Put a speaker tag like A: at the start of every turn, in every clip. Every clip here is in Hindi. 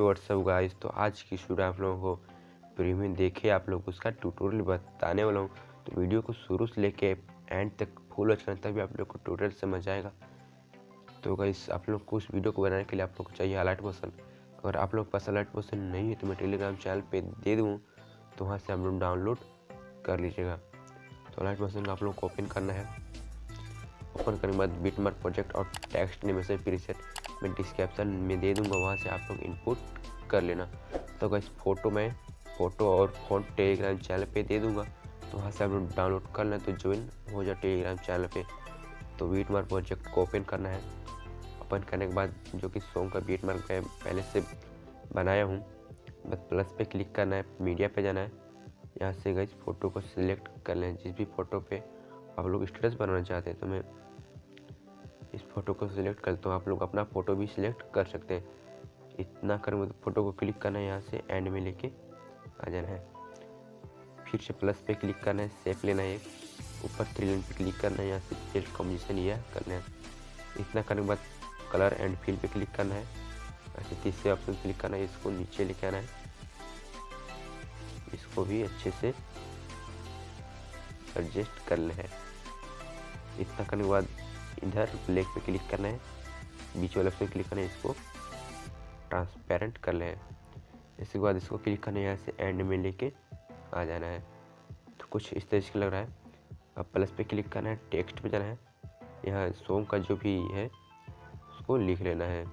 A: व्हाट्सअप गाइस तो आज की शुरू आप लोगों को प्रीमियम देखे, आप लोग उसका ट्यूटोरियल बताने वाला हूँ। तो वीडियो को शुरू से लेके एंड तक फुल करना तभी आप लोग को ट्यूटोरियल समझ आएगा। तो गाइस आप लोग को उस वीडियो को बनाने के लिए आप लोग को चाहिए अलर्ट मोशन अगर आप लोग पास अलर्ट मोशन नहीं है तो मैं टेलीग्राम चैनल पे दे दूँ तो वहाँ से आप लोग डाउनलोड कर लीजिएगा। तो अलर्ट का आप लोग को ओपन करना है। ओपन करने के बाद बिटमार्क प्रोजेक्ट और टेक्स्ट एनिमेशन प्रीसेट मैं डिस्क्रिप्शन में दे दूँगा, वहाँ से आप लोग इनपुट कर लेना। तो अगर फ़ोटो में फ़ोटो और फ़ोन टेलीग्राम चैनल पे दे दूँगा। तो वहाँ से आप लोग डाउनलोड कर लें तो ज्वाइन हो जाए टेलीग्राम चैनल पे। तो बीट मार्क प्रोजेक्ट को ओपन करना है। ओपन करने के बाद जो कि सॉन्ग का बीट मार्क मैं पहले से बनाया हूँ, बस प्लस पे क्लिक करना है मीडिया पे जाना है। यहाँ से गई फ़ोटो को सिलेक्ट कर लें, जिस भी फ़ोटो पे आप लोग स्टेटस बनाना चाहते हैं तो मैं इस फ़ोटो को सिलेक्ट करता हूँ। आप लोग अपना फ़ोटो भी सिलेक्ट कर सकते हैं। इतना करेंगे तो फ़ोटो को क्लिक करना है यहाँ से, एंड में लेके आ जाना है। फिर से प्लस पे क्लिक करना है सेप लेना है एक। ऊपर थ्री लाइन पे क्लिक करना है, यहाँ से फिर कॉम्बिनेशन यह करना है। इतना करने के बाद कलर एंड फिल पे क्लिक करना है। ऐसे तीसरे ऑप्शन क्लिक करना है, इसको नीचे लेके आना है। इसको भी अच्छे से एडजस्ट करना है इतना करने के बाद इधर ब्लैक पे क्लिक करना है, बीच वाले पे क्लिक करना है, इसको ट्रांसपेरेंट कर लें। इसके बाद इसको क्लिक करना है यहाँ से एंड में लेके आ जाना है। तो कुछ इस तरह से लग रहा है। अब प्लस पे क्लिक करना है टेक्स्ट पे जाना है। यहाँ सोम का जो भी है, उसको लिख लेना है।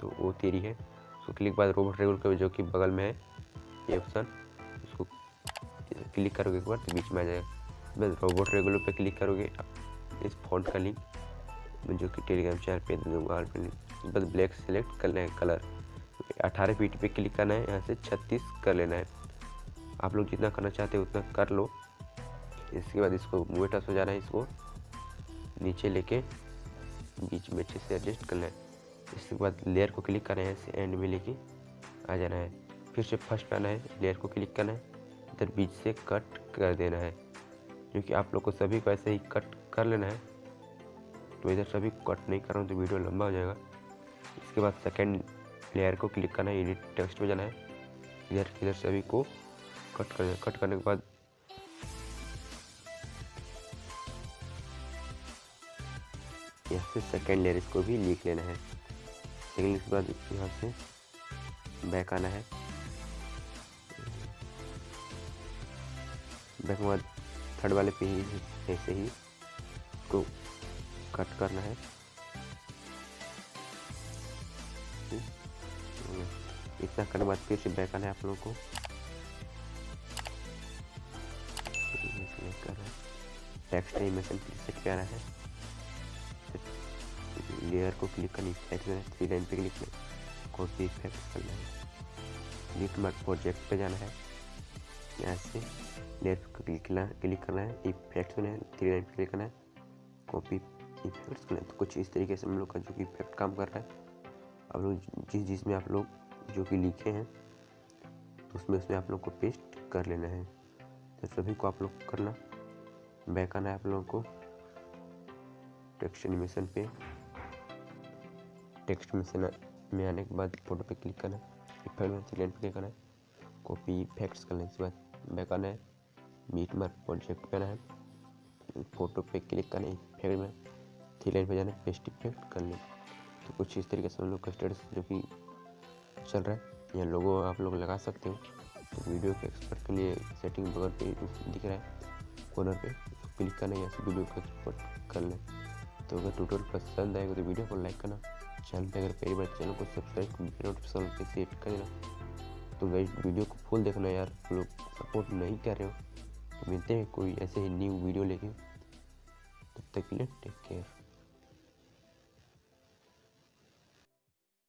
A: तो वो तेरी है। उसको क्लिक बाद रोबोट रेगुलर जो कि बगल में है, ये ऑप्शन उसको क्लिक करोगे एक बार तो बीच में आ जाएगा। बस रोबोट रेगुलर पे क्लिक करोगे इस फॉन्ट का लिंक मैं जो कि टेलीग्राम चैनल पे दे दूँगा पे बस ब्लैक सेलेक्ट कर लें कलर अठारह फीट पे क्लिक करना है, यहाँ से छत्तीस कर लेना है। आप लोग जितना करना चाहते हैं उतना कर लो। इसके बाद इसको मूवेटस हो जाना है इसको। नीचे लेके बीच में अच्छे से एडजस्ट करना है। इसके बाद लेयर को क्लिक करना है, ऐसे एंड में लेके आ जाना है। फिर से फ़र्स्ट पे आना है लेयर को क्लिक करना है। इधर बीच से कट कर देना है। क्योंकि आप लोग को सभी को ऐसे ही कट कर लेना है। तो इधर सभी कट नहीं कर रहा हूँ तो वीडियो लंबा हो जाएगा। इसके बाद सेकेंड लेयर को क्लिक करना है एडिट टेक्स्ट में जाना है। इधर इधर सभी को कट कर, कट करने के बाद यहाँ से सेकेंड लेयर इसको भी लिख लेना है। सेकेंड इसके बाद यहाँ से बैक आना है। बैक के बाद थर्ड वाले पे ही ऐसे ही इसको कट करना है। इतना करने बाद फिर से बैक आना है आप लोगों को। टेक्स्ट एनिमेशन सेट पे आना है। लेयर को क्लिक करनी इफ़ेक्ट में थ्री लाइन पे क्लिक करना कॉपी इफ़ेक्ट करना है। लिट मार्क प्रोजेक्ट पे जाना है। यहाँ से लेयर पे क्लिक करना क्लिक करना है इफ़ेक्ट में थ्री लाइन क्लिक करना है कॉपी इफेक्ट्स करना है। तो कुछ इस तरीके से हम लोग का जो कि इफ़ेक्ट काम कर रहा है। आप लोग जिस जिसमें आप लोग जो कि लिखे हैं तो उसमें उसमें आप लोग को पेस्ट कर लेना है। तो सभी को आप लोग करना। बैक आना है आप लोगों को। टेक्स्ट एनिमेशन पे। टेक्स्ट में में आने के बाद फ़ोटो पे क्लिक करना इफ़ेक्ट में क्लिक करना कॉपी इफेक्ट्स करना इसके बाद बैक है मीट मार्क प्रोजेक्ट पे है फ़ोटो पे क्लिक है इफ़ेक्ट में थ्री लाइन पे जाना पेस्ट इफ़ेक्ट कर लें। तो कुछ इस तरीके से हम लोग का स्टेटस जो कि चल रहा है, या लोगो, आप लोग लगा सकते हो। तो वीडियो के एक्सपर्ट के लिए सेटिंग बगल पे दिख रहा है कॉर्नर पे क्लिक करना या से वीडियो को एक्सपोर्ट कर लें। तो अगर ट्यूटोरियल पसंद आएगा तो वीडियो को लाइक करना। चैनल पे अगर पहली बार चैनल को सब्सक्राइब नोटिफिकेशन पे सेट कर देना। तो गई वीडियो को फुल देखना यार। लोग सपोर्ट नहीं कर रहे हो। तो मिलते हैं कोई ऐसे ही न्यू वीडियो लेके। तब तक के लिए टेक केयर